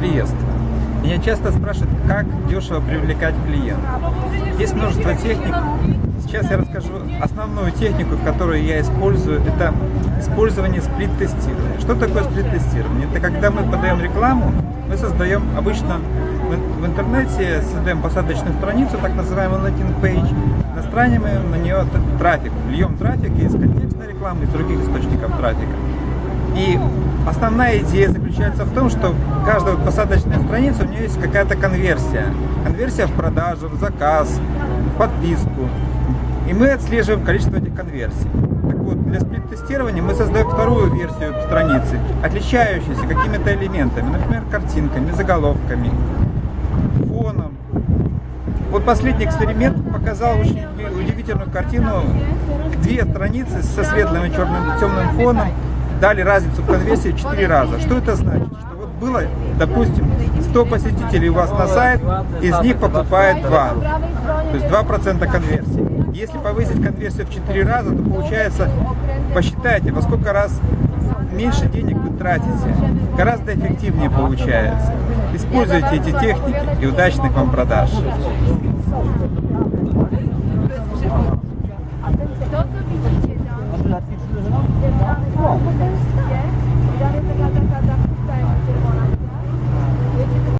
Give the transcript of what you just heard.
Приветствую. Меня часто спрашивают, как дешево привлекать клиентов. Есть множество техник. Сейчас я расскажу основную технику, которую я использую. Это использование сплит-тестирования. Что такое сплит-тестирование? Это когда мы подаем рекламу, мы создаем обычно в интернете, создаем посадочную страницу, так называемый page, настраиваем на нее трафик, льем трафик из контекстной рекламы, из других источников трафика. И основная идея заключается в том, что каждая посадочная страница, у нее есть какая-то конверсия. Конверсия в продажу, в заказ, в подписку. И мы отслеживаем количество этих конверсий. Так вот, для сплит-тестирования мы создаем вторую версию страницы, отличающуюся какими-то элементами, например, картинками, заголовками, фоном. Вот последний эксперимент показал очень удивительную картину. Две страницы со светлым и черным темным фоном дали разницу в конверсии в 4 раза. Что это значит? Что вот было, допустим, 100 посетителей у вас на сайт, из них покупает 2. То есть 2% конверсии. Если повысить конверсию в 4 раза, то получается, посчитайте, во сколько раз меньше денег вы тратите. Гораздо эффективнее получается. Используйте эти техники и удачных вам продаж. To, co Bộ.